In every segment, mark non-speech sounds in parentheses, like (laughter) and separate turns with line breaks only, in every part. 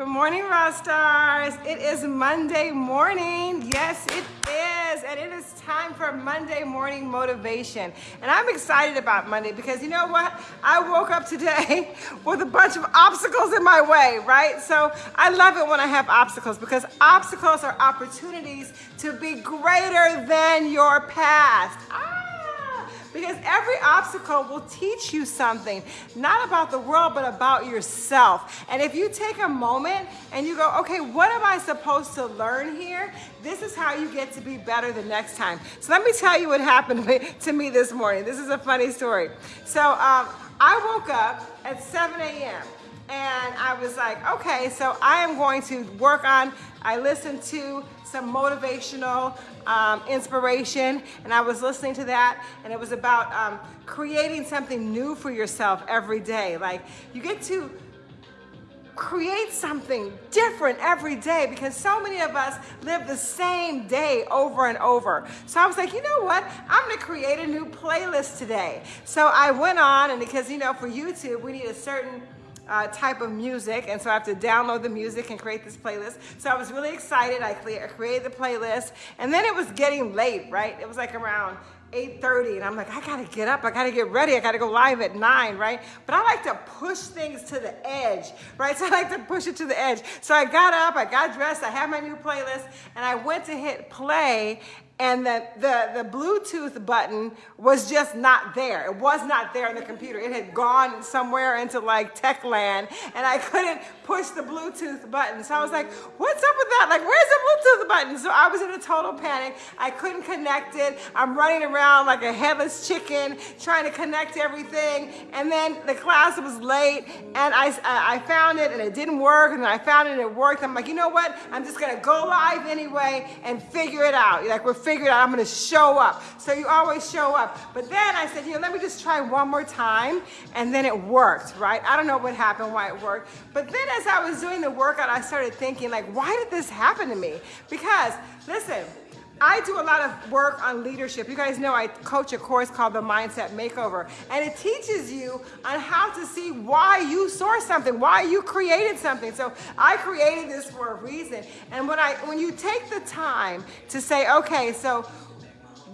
Good morning, Rock Stars. It is Monday morning. Yes, it is. And it is time for Monday morning motivation. And I'm excited about Monday because you know what? I woke up today (laughs) with a bunch of obstacles in my way, right? So I love it when I have obstacles because obstacles are opportunities to be greater than your past. Because every obstacle will teach you something, not about the world, but about yourself. And if you take a moment and you go, okay, what am I supposed to learn here? This is how you get to be better the next time. So let me tell you what happened (laughs) to me this morning. This is a funny story. So um, I woke up at 7 a.m I was like, okay, so I am going to work on, I listened to some motivational um, inspiration, and I was listening to that, and it was about um, creating something new for yourself every day. Like, you get to create something different every day because so many of us live the same day over and over. So I was like, you know what? I'm gonna create a new playlist today. So I went on, and because, you know, for YouTube, we need a certain uh, type of music, and so I have to download the music and create this playlist. So I was really excited. I created the playlist, and then it was getting late, right? It was like around 8.30 and I'm like, I gotta get up, I gotta get ready, I gotta go live at 9, right? But I like to push things to the edge, right? So I like to push it to the edge. So I got up, I got dressed, I had my new playlist, and I went to hit play, and the, the, the Bluetooth button was just not there. It was not there in the computer. It had gone somewhere into like tech land and I couldn't push the Bluetooth button. So I was like, what's up with that? Like, where's the Bluetooth button? So I was in a total panic. I couldn't connect it. I'm running around like a headless chicken trying to connect everything. And then the class was late and I, I found it and it didn't work. And then I found it and it worked. I'm like, you know what? I'm just gonna go live anyway and figure it out. Like we're figured out I'm gonna show up. So you always show up. But then I said, you know, let me just try one more time. And then it worked, right? I don't know what happened, why it worked. But then as I was doing the workout, I started thinking like, why did this happen to me? Because listen, I do a lot of work on leadership. You guys know I coach a course called the Mindset Makeover, and it teaches you on how to see why you source something, why you created something. So I created this for a reason. And when I when you take the time to say, okay, so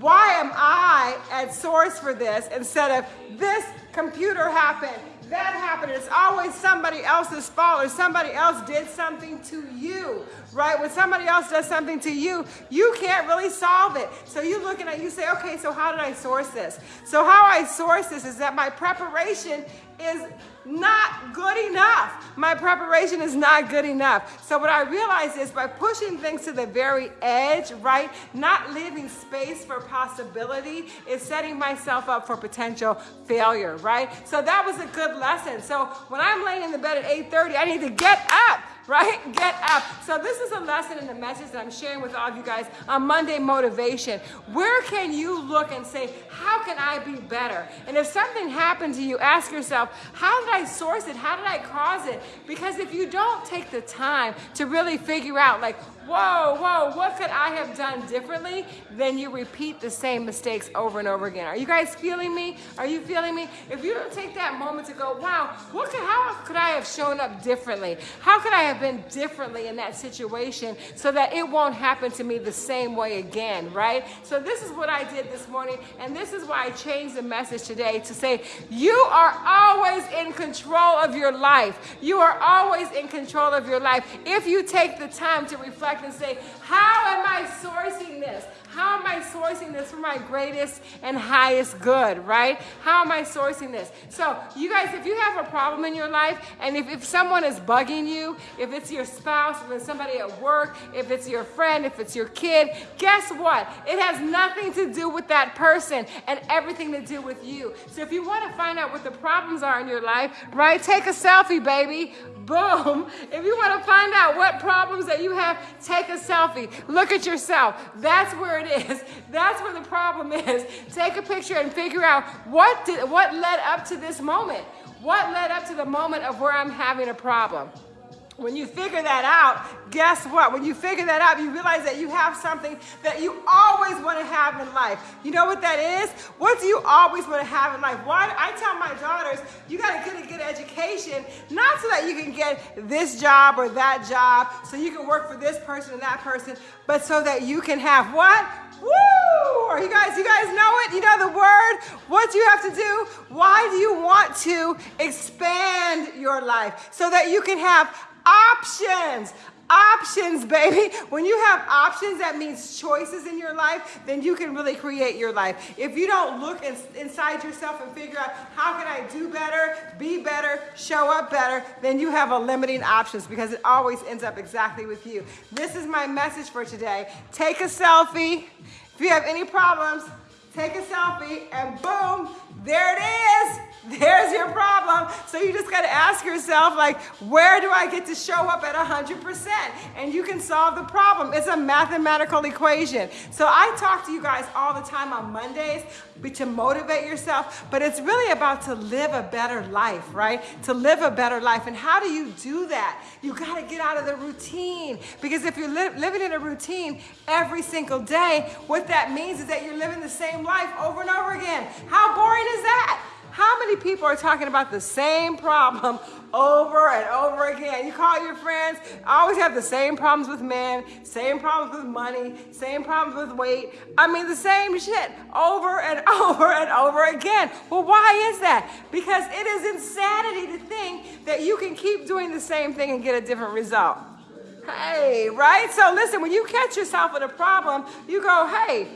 why am I at source for this instead of this computer happened, that happened. It's always somebody else's fault or somebody else did something to you, right? When somebody else does something to you, you can't really solve it. So you're looking at, you say, okay, so how did I source this? So how I source this is that my preparation is not good enough. My preparation is not good enough. So what I realized is by pushing things to the very edge, right, not leaving space for possibility is setting myself up for potential failure, right? So that was a good lesson. So when I'm laying in the bed at 8.30, I need to get up right? Get up. So this is a lesson in the message that I'm sharing with all of you guys on Monday Motivation. Where can you look and say, how can I be better? And if something happened to you, ask yourself, how did I source it? How did I cause it? Because if you don't take the time to really figure out like, whoa, whoa, what could I have done differently? Then you repeat the same mistakes over and over again. Are you guys feeling me? Are you feeling me? If you don't take that moment to go, wow, what could, how could I have shown up differently? How could I have been differently in that situation so that it won't happen to me the same way again, right? So this is what I did this morning, and this is why I changed the message today to say, you are always in control of your life. You are always in control of your life if you take the time to reflect and say, how am I sourcing this? How am I sourcing this for my greatest and highest good, right? How am I sourcing this? So, you guys, if you have a problem in your life, and if, if someone is bugging you, if it's your spouse, if it's somebody at work, if it's your friend, if it's your kid, guess what? It has nothing to do with that person and everything to do with you. So, if you want to find out what the problems are in your life, right, take a selfie, baby. Boom. If you want to find out what problems that you have, take a selfie. Look at yourself. That's where it is. (laughs) That's where the problem is. Take a picture and figure out what did, what led up to this moment. What led up to the moment of where I'm having a problem? When you figure that out, guess what? When you figure that out, you realize that you have something that you always want to have in life. You know what that is? What do you always want to have in life? Why I tell my daughters, you got to get a good education not so that you can get this job or that job, so you can work for this person and that person, but so that you can have what? Woo! Are you guys, you guys know it? You know the word? What do you have to do? Why do you want to expand your life? So that you can have options. Options, baby. (laughs) When you have options, that means choices in your life, then you can really create your life. If you don't look in, inside yourself and figure out how can I do better, be better, show up better, then you have a limiting options because it always ends up exactly with you. This is my message for today. Take a selfie. If you have any problems, take a selfie and boom, there it is. There's your problem. So you just got to ask yourself, like, where do I get to show up at 100%? And you can solve the problem. It's a mathematical equation. So I talk to you guys all the time on Mondays to motivate yourself, but it's really about to live a better life, right? To live a better life. And how do you do that? You got to get out of the routine. Because if you're li living in a routine every single day, what that means is that you're living the same life over and over again. How boring is that? How many people are talking about the same problem over and over again? You call your friends, always have the same problems with men, same problems with money, same problems with weight. I mean, the same shit over and (laughs) over and over again. Well, why is that? Because it is insanity to think that you can keep doing the same thing and get a different result. Hey, right? So listen, when you catch yourself with a problem, you go, hey,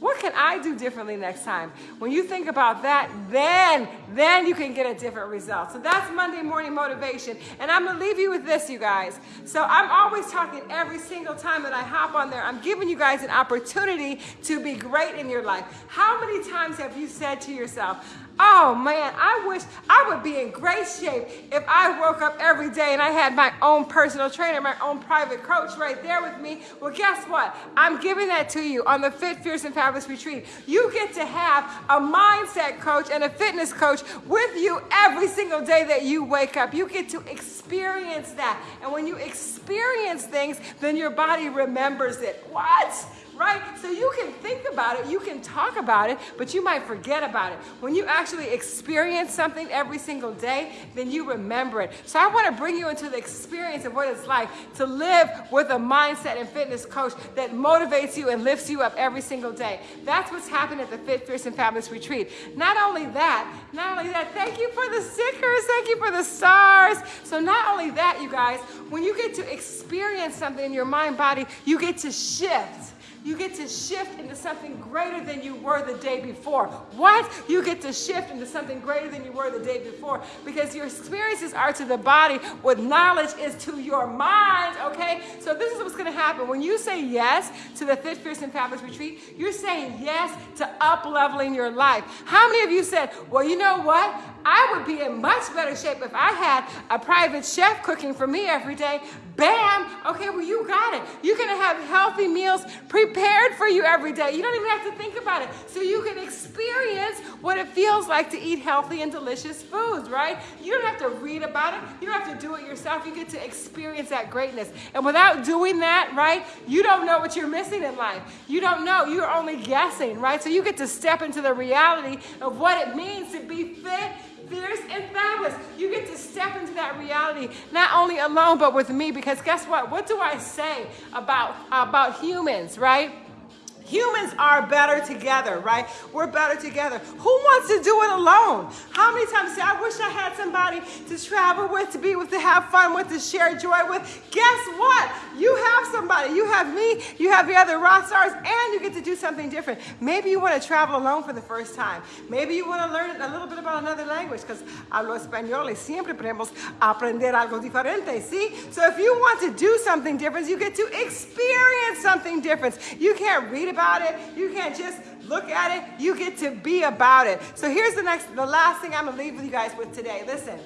what can I do differently next time? When you think about that, then, then you can get a different result. So that's Monday morning motivation. And I'm gonna leave you with this, you guys. So I'm always talking every single time that I hop on there, I'm giving you guys an opportunity to be great in your life. How many times have you said to yourself, Oh man, I wish I would be in great shape if I woke up every day and I had my own personal trainer, my own private coach right there with me. Well, guess what? I'm giving that to you on the Fit, Fierce, and Fabulous Retreat. You get to have a mindset coach and a fitness coach with you every single day that you wake up. You get to experience that. And when you experience things, then your body remembers it. What? Right? So you can think about it, you can talk about it, but you might forget about it. When you actually experience something every single day, then you remember it. So I want to bring you into the experience of what it's like to live with a mindset and fitness coach that motivates you and lifts you up every single day. That's what's happened at the Fit, Fierce, and Fabulous Retreat. Not only that, not only that, thank you for the stickers, thank you for the stars. So not only that, you guys, when you get to experience something in your mind, body, you get to shift you get to shift into something greater than you were the day before. What? You get to shift into something greater than you were the day before because your experiences are to the body what knowledge is to your mind, okay? So this is what's gonna happen. When you say yes to the Fit, Fierce, and Fabulous Retreat, you're saying yes to up-leveling your life. How many of you said, well, you know what? I would be in much better shape if I had a private chef cooking for me every day. Bam! Okay, well, you got it. You're gonna have healthy meals prepared for you every day. You don't even have to think about it. So you can experience what it feels like to eat healthy and delicious foods, right? You don't have to read about it. You don't have to do it yourself. You get to experience that greatness. And without doing that, right, you don't know what you're missing in life. You don't know. You're only guessing, right? So you get to step into the reality of what it means to be fit fierce and fabulous. You get to step into that reality, not only alone, but with me, because guess what? What do I say about, about humans, right? Humans are better together, right? We're better together. Who wants to do it alone? How many times say, I wish I had somebody to travel with, to be with, to have fun with, to share joy with? Guess what? You have somebody. You have me. You have your other rock stars, and you get to do something different. Maybe you want to travel alone for the first time. Maybe you want to learn a little bit about another language, because hablo español y siempre podemos aprender algo diferente, see? So if you want to do something different, you get to experience something different. You can't read about it. You can't just look at it. You get to be about it. So here's the next, the last thing I'm gonna leave with you guys with today. Listen,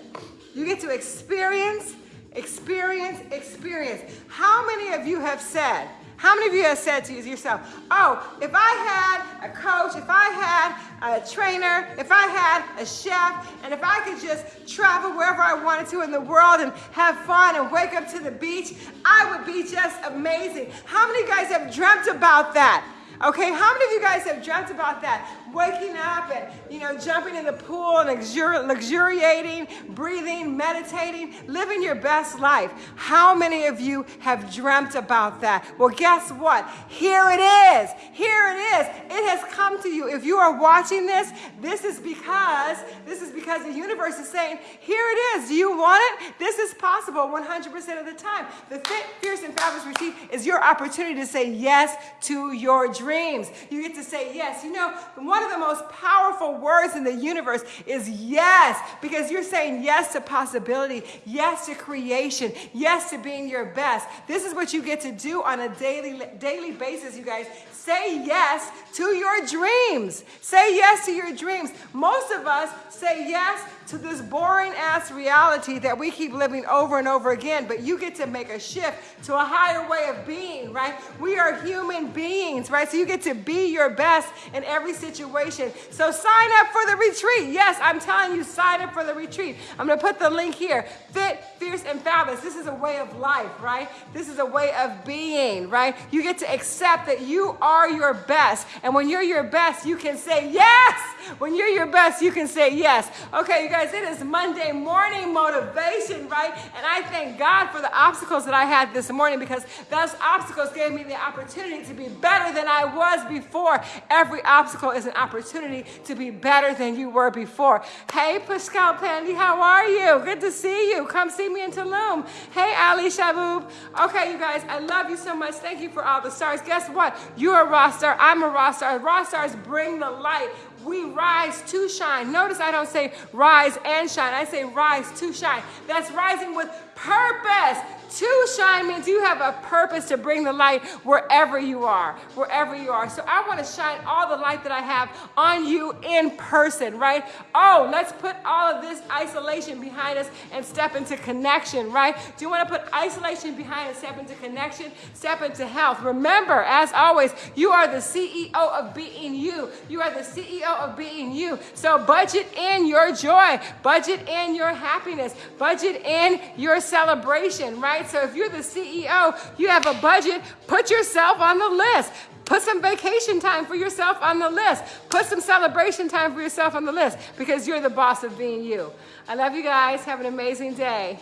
you get to experience, experience, experience. How many of you have said, how many of you have said to yourself, oh, if I had a coach, if I had a trainer, if I had a chef, and if I could just travel wherever I wanted to in the world and have fun and wake up to the beach, I would be just amazing. How many guys have dreamt about that? Okay, how many of you guys have dreamt about that? waking up and, you know, jumping in the pool and luxuri- luxuriating, breathing, meditating, living your best life. How many of you have dreamt about that? Well, guess what? Here it is. Here it is. It has come to you. If you are watching this, this is because this is because the universe is saying, "Here it is. Do you want it? This is possible 100% of the time." The Fit, Fierce, and Fabulous Routine is your opportunity to say yes to your dreams. You get to say yes. You know, one of the most powerful words in the universe is yes, because you're saying yes to possibility, yes to creation, yes to being your best. This is what you get to do on a daily daily basis, you guys. Say yes to your dreams. Say yes to your dreams. Most of us say yes to this boring ass reality that we keep living over and over again, but you get to make a shift to a higher way of being, right? We are human beings, right? So you get to be your best in every situation. So sign up for the retreat. Yes, I'm telling you, sign up for the retreat. I'm gonna put the link here. Fit, fierce, and fabulous. This is a way of life, right? This is a way of being, right? You get to accept that you are your best. And when you're your best, you can say yes. When you're your best, you can say yes. Okay, you guys, it is Monday morning motivation, right? And I thank God for the obstacles that I had this morning because those obstacles gave me the opportunity to be better than I was before. Every obstacle is an opportunity to be better than you were before. Hey, Pascal Pandy, how are you? Good to see you. Come see me in Tulum. Hey, Ali Shaboob. Okay, you guys, I love you so much. Thank you for all the stars. Guess what? You're a raw star. I'm a raw star. Stars bring the light we rise to shine. Notice I don't say rise and shine. I say rise to shine. That's rising with purpose. To shine means you have a purpose to bring the light wherever you are, wherever you are. So I want to shine all the light that I have on you in person, right? Oh, let's put all of this isolation behind us and step into connection, right? Do you want to put isolation behind and step into connection? Step into health. Remember, as always, you are the CEO of being you. You are the CEO of being you. So budget in your joy, budget in your happiness, budget in your celebration, right? So if you're the CEO, you have a budget, put yourself on the list. Put some vacation time for yourself on the list. Put some celebration time for yourself on the list because you're the boss of being you. I love you guys. Have an amazing day.